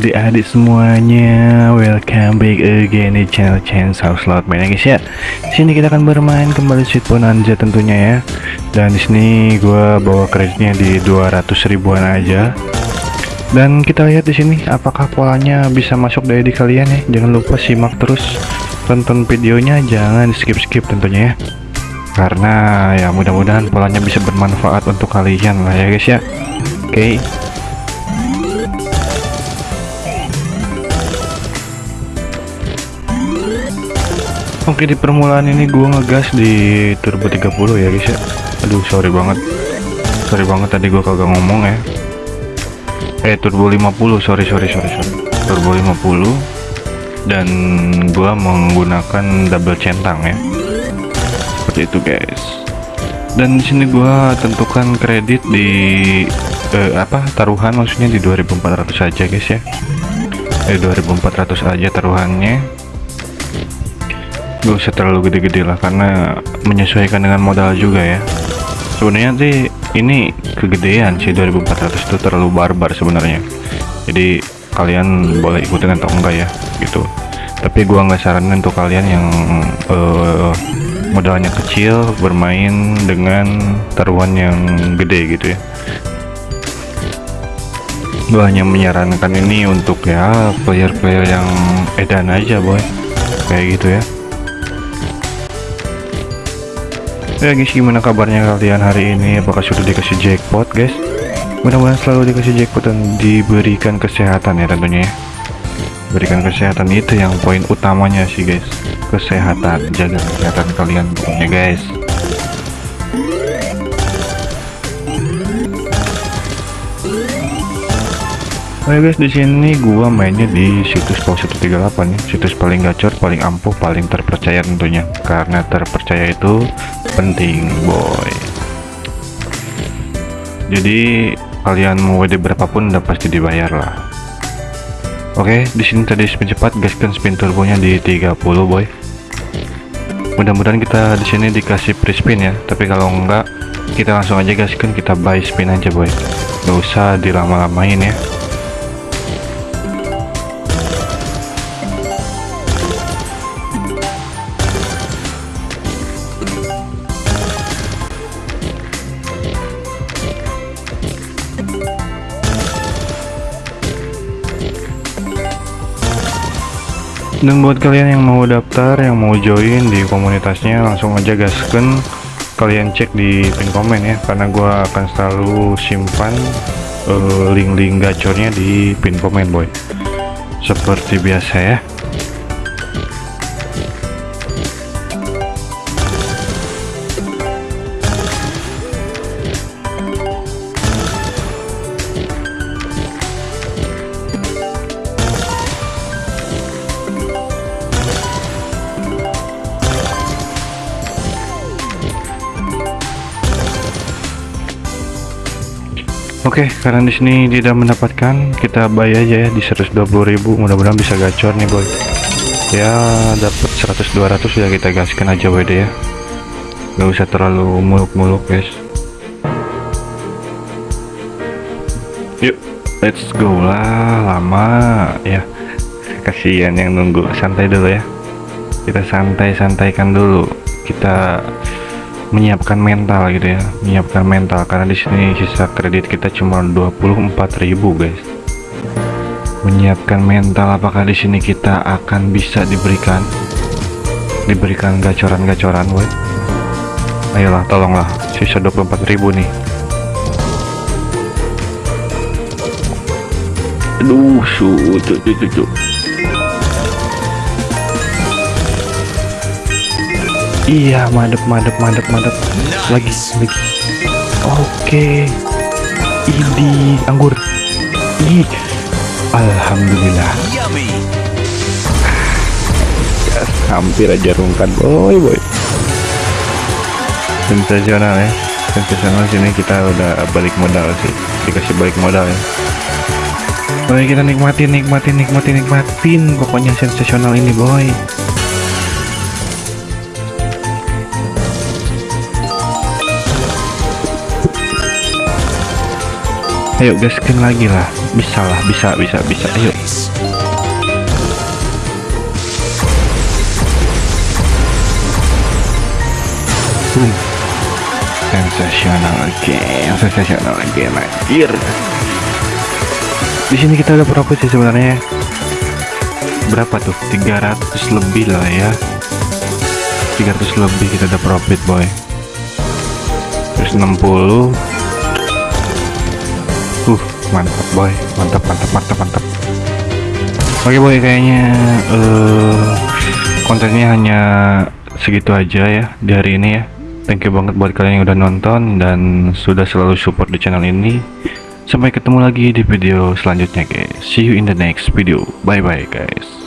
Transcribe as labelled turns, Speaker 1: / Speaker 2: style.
Speaker 1: adik-adik semuanya. Welcome back again di channel Chance House Slot Main. Ya guys ya Sini kita akan bermain kembali Sweet Bonanza tentunya ya. Dan di sini gue bawa kreditnya di 200 ribuan aja. Dan kita lihat di sini apakah polanya bisa masuk dari di kalian ya. Jangan lupa simak terus tonton videonya. Jangan skip-skip tentunya ya. Karena ya mudah-mudahan polanya bisa bermanfaat untuk kalian lah ya guys ya. Oke. okay. Oke di permulaan ini gua ngegas di turbo 30 ya guys ya. Aduh sorry banget. Sorry banget tadi gua kagak ngomong ya. Eh turbo 50 sorry sorry sorry sorry. Turbo 50 Dan gua menggunakan double centang ya. Seperti itu guys. Dan sini gua tentukan kredit di eh, apa taruhan maksudnya di 2400 aja guys ya. Eh 2400 aja taruhannya gak usah terlalu gede-gede lah karena menyesuaikan dengan modal juga ya. Sebenarnya sih ini kegedean sih 2400 itu terlalu barbar sebenarnya. Jadi kalian boleh ikutin atau enggak ya gitu. Tapi gua nggak saranin untuk kalian yang uh, modalnya kecil bermain dengan taruhan yang gede gitu ya. Gua hanya menyarankan ini untuk ya player-player yang edan aja boy. Kayak gitu ya Ya guys gimana kabarnya kalian hari ini? Apakah sudah dikasih jackpot guys? Mudah-mudahan selalu dikasih jackpot dan diberikan kesehatan ya tentunya ya. Berikan kesehatan itu yang poin utamanya sih guys. Kesehatan jaga kesehatan kalian pokoknya guys Oke guys, di sini gua mainnya di situs Pau 138 ya, situs paling gacor, paling ampuh, paling terpercaya tentunya. Karena terpercaya itu penting, boy. Jadi kalian mau WD berapapun udah pasti dibayar lah. Oke, di sini tadi spin cepat, gaskan spin turbonya di 30, boy. Mudah-mudahan kita di sini dikasih free spin ya, tapi kalau enggak kita langsung aja gaskan kita buy spin aja, boy. Gak usah dilama-lamain ya. Dan buat kalian yang mau daftar yang mau join di komunitasnya langsung aja gasken kalian cek di pin komen ya karena gua akan selalu simpan link-link uh, gacornya di pin komen boy. Seperti biasa ya Oke, okay, karena di sini tidak mendapatkan, kita buy aja ya di 120.000. Mudah-mudahan bisa gacor nih, boy. Ya, dapat 100 200 ya kita gaskan aja WD ya. Gak usah terlalu muluk-muluk, guys. Yuk, let's go lah, lama ya. Kasihan yang nunggu, santai dulu ya. Kita santai-santaikan dulu. Kita menyiapkan mental gitu ya. Menyiapkan mental karena di sini sisa kredit kita cuma 24.000 guys. Menyiapkan mental apakah di sini kita akan bisa diberikan diberikan gacoran-gacoran woi? Ayolah tolonglah. Sisa 24.000 nih. Aduh su cucu cucu Iya, madep, madep, madep, madep. Lagi, lagi. Oke. Ini anggur. Ih. Alhamdulillah. Ya, hampir aja rungkan, boy, boy. Sensasional ya. Sensasional sini kita udah balik modal sih. Dikasih balik modal ya. Boy, kita nikmatin, nikmatin, nikmatin, nikmatin. Pokoknya sensasional ini, boy. Ayo gaskin lagi lah. Bisa lah bisa bisa bisa. Ayo. Boom. sensasional game sensasional game anjir. Di sini kita udah profit sih sebenarnya? Berapa tuh? 300 lebih lah ya. 300 lebih kita udah profit boy. Terus 60 uh mantap boy. Mantap mantap mantap mantap. Oke boy kayaknya uh, kontennya hanya segitu aja ya di hari ini ya. Thank you banget buat kalian yang udah nonton dan sudah selalu support di channel ini. Sampai ketemu lagi di video selanjutnya guys. See you in the next video. Bye bye guys